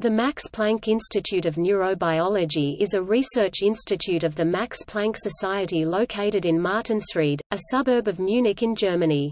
The Max Planck Institute of Neurobiology is a research institute of the Max Planck Society located in Martinsried, a suburb of Munich in Germany.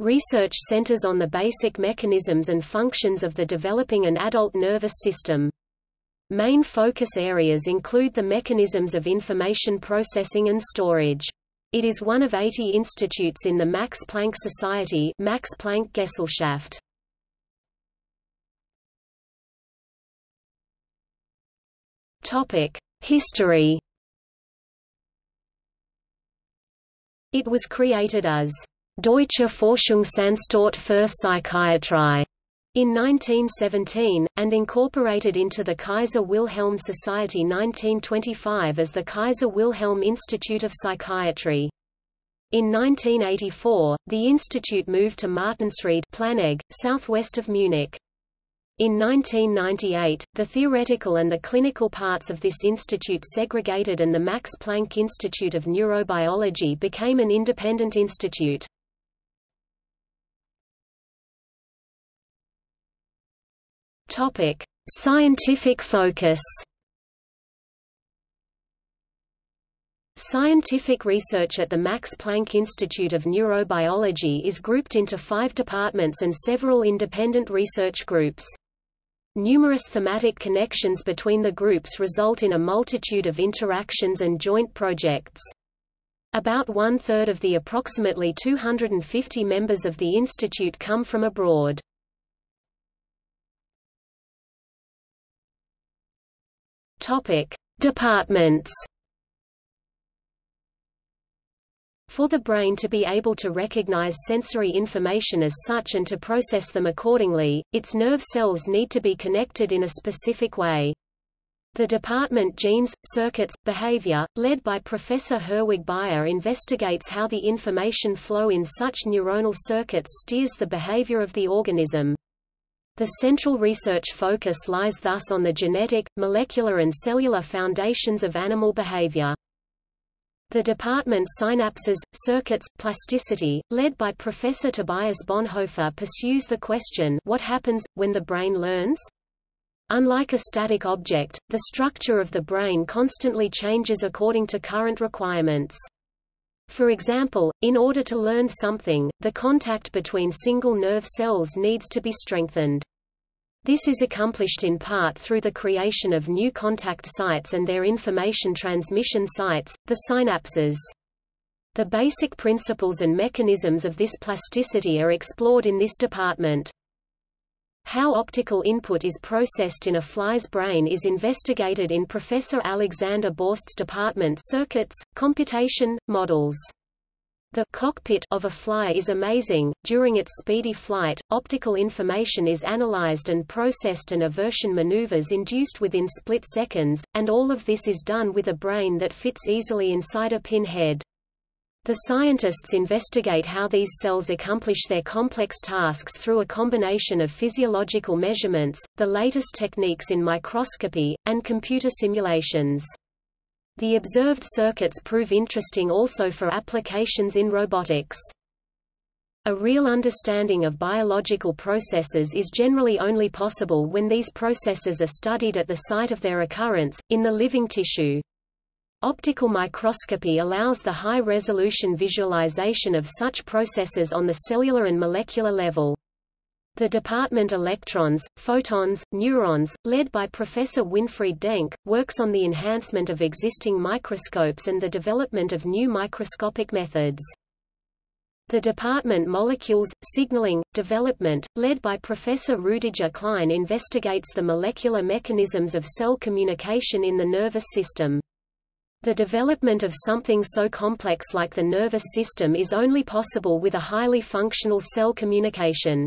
Research centers on the basic mechanisms and functions of the developing and adult nervous system. Main focus areas include the mechanisms of information processing and storage. It is one of 80 institutes in the Max Planck Society Max Planck Gesellschaft. History It was created as Deutsche Forschungsanstalt für Psychiatrie in 1917, and incorporated into the Kaiser Wilhelm Society 1925 as the Kaiser Wilhelm Institute of Psychiatry. In 1984, the institute moved to Martinsried Planegg, southwest of Munich. In 1998, the theoretical and the clinical parts of this institute segregated and the Max Planck Institute of Neurobiology became an independent institute. Topic: Scientific focus. Scientific research at the Max Planck Institute of Neurobiology is grouped into five departments and several independent research groups. Numerous thematic connections between the groups result in a multitude of interactions and joint projects. About one-third of the approximately 250 members of the institute come from abroad. Departments. For the brain to be able to recognize sensory information as such and to process them accordingly, its nerve cells need to be connected in a specific way. The department Genes, Circuits, Behavior, led by Professor Herwig Baier investigates how the information flow in such neuronal circuits steers the behavior of the organism. The central research focus lies thus on the genetic, molecular and cellular foundations of animal behavior. The department Synapses, Circuits, Plasticity, led by Professor Tobias Bonhoeffer pursues the question what happens, when the brain learns? Unlike a static object, the structure of the brain constantly changes according to current requirements. For example, in order to learn something, the contact between single nerve cells needs to be strengthened. This is accomplished in part through the creation of new contact sites and their information transmission sites, the synapses. The basic principles and mechanisms of this plasticity are explored in this department. How optical input is processed in a fly's brain is investigated in Professor Alexander Borst's department Circuits, Computation, Models. The cockpit of a fly is amazing. During its speedy flight, optical information is analyzed and processed and aversion maneuvers induced within split seconds, and all of this is done with a brain that fits easily inside a pinhead. The scientists investigate how these cells accomplish their complex tasks through a combination of physiological measurements, the latest techniques in microscopy, and computer simulations. The observed circuits prove interesting also for applications in robotics. A real understanding of biological processes is generally only possible when these processes are studied at the site of their occurrence, in the living tissue. Optical microscopy allows the high-resolution visualization of such processes on the cellular and molecular level. The department Electrons, Photons, Neurons, led by Professor Winfried Denk, works on the enhancement of existing microscopes and the development of new microscopic methods. The department Molecules, Signaling, Development, led by Professor Rudiger Klein investigates the molecular mechanisms of cell communication in the nervous system. The development of something so complex like the nervous system is only possible with a highly functional cell communication.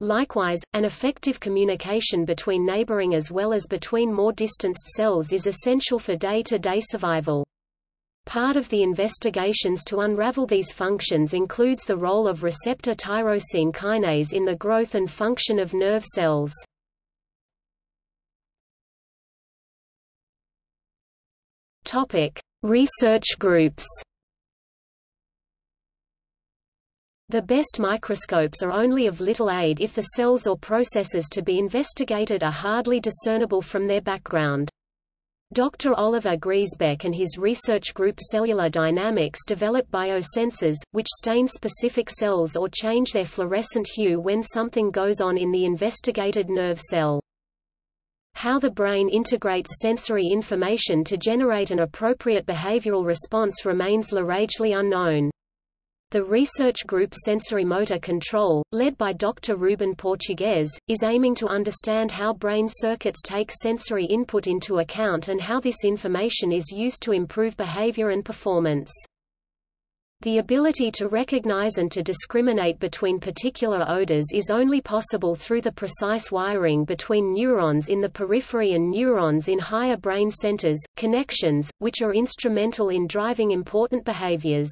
Likewise, an effective communication between neighboring as well as between more distanced cells is essential for day-to-day -day survival. Part of the investigations to unravel these functions includes the role of receptor tyrosine kinase in the growth and function of nerve cells. Research groups. The best microscopes are only of little aid if the cells or processes to be investigated are hardly discernible from their background. Dr. Oliver Griesbeck and his research group Cellular Dynamics develop biosensors, which stain specific cells or change their fluorescent hue when something goes on in the investigated nerve cell. How the brain integrates sensory information to generate an appropriate behavioral response remains largely unknown. The research group Sensory Motor Control, led by Dr. Ruben Portugues, is aiming to understand how brain circuits take sensory input into account and how this information is used to improve behavior and performance. The ability to recognize and to discriminate between particular odors is only possible through the precise wiring between neurons in the periphery and neurons in higher brain centers, connections, which are instrumental in driving important behaviors.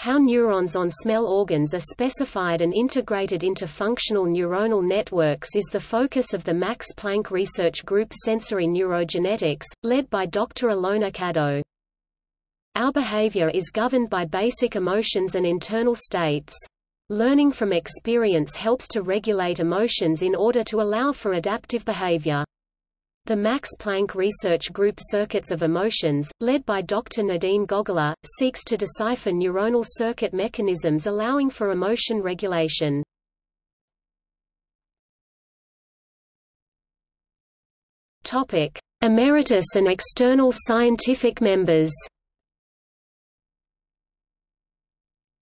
How neurons on smell organs are specified and integrated into functional neuronal networks is the focus of the Max Planck Research Group Sensory Neurogenetics, led by Dr. Ilona Kadow. Our behavior is governed by basic emotions and internal states. Learning from experience helps to regulate emotions in order to allow for adaptive behavior. The Max Planck Research Group Circuits of Emotions, led by Dr. Nadine Gogolla, seeks to decipher neuronal circuit mechanisms allowing for emotion regulation. Topic: Emeritus and external scientific members.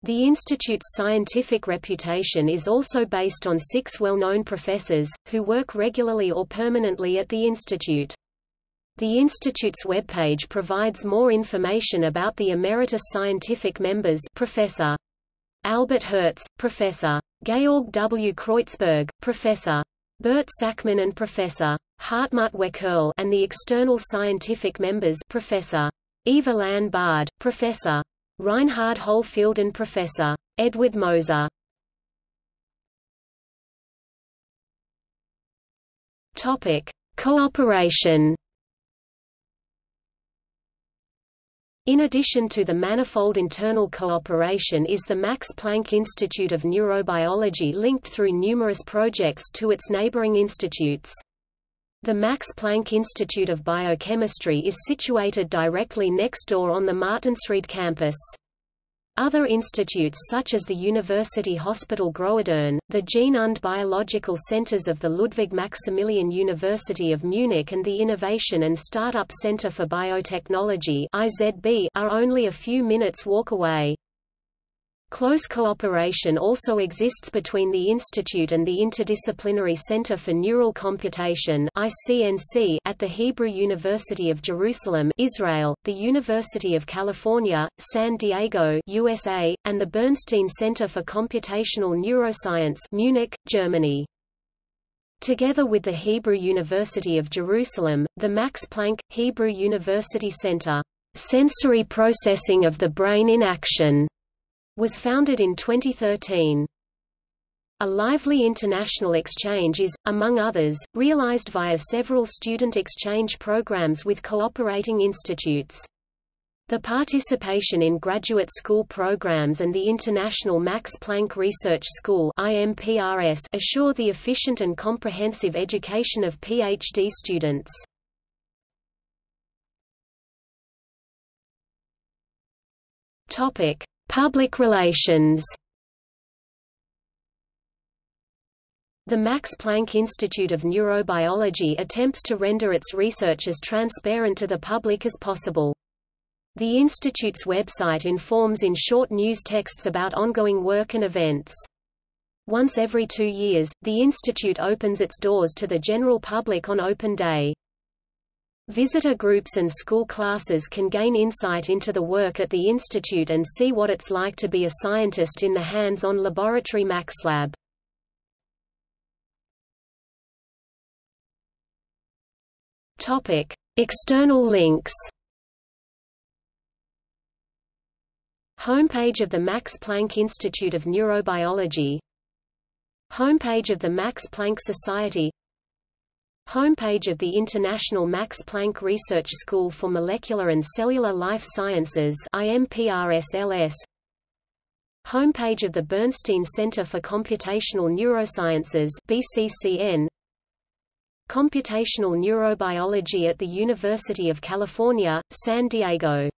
The Institute's scientific reputation is also based on six well-known professors, who work regularly or permanently at the Institute. The Institute's webpage provides more information about the emeritus scientific members Professor. Albert Herz, Professor. Georg W. Kreutzberg, Professor. Bert Sakmann and Professor. Hartmut Wekerle and the external scientific members Professor. Yves-Alain Barde, Professor Reinhard Hohlfeld and Professor. Edvard Moser. Topic: Cooperation. In addition to the manifold internal cooperation is the Max Planck Institute of Neurobiology linked through numerous projects to its neighboring institutes. The Max Planck Institute of Biochemistry is situated directly next door on the Martinsried campus. Other institutes such as the University Hospital Großhadern, the Gene und Biological Centers of the Ludwig Maximilian University of Munich and the Innovation and Startup Center for Biotechnology are only a few minutes walk away. Close cooperation also exists between the Institute and the Interdisciplinary Center for Neural Computation (ICNC) at the Hebrew University of Jerusalem, Israel, the University of California, San Diego, USA, and the Bernstein Center for Computational Neuroscience, Munich, Germany. Together with the Hebrew University of Jerusalem, the Max Planck Hebrew University Center, Sensory Processing of the Brain in Action was founded in 2013. A lively international exchange is, among others, realized via several student exchange programs with cooperating institutes. The participation in graduate school programs and the International Max Planck Research School assure the efficient and comprehensive education of PhD students. Topic: Public relations The Max Planck Institute of Neurobiology attempts to render its research as transparent to the public as possible. The institute's website informs in short news texts about ongoing work and events. Once every two years, the institute opens its doors to the general public on Open Day. Visitor groups and school classes can gain insight into the work at the institute and see what it's like to be a scientist in the hands-on laboratory MaxLab. Topic: External links. Homepage of the Max Planck Institute of Neurobiology Homepage of the Max Planck Society Homepage of the International Max Planck Research School for Molecular and Cellular Life Sciences IMPRSLS Homepage of the Bernstein Center for Computational Neurosciences BCCN Computational Neurobiology at the University of California, San Diego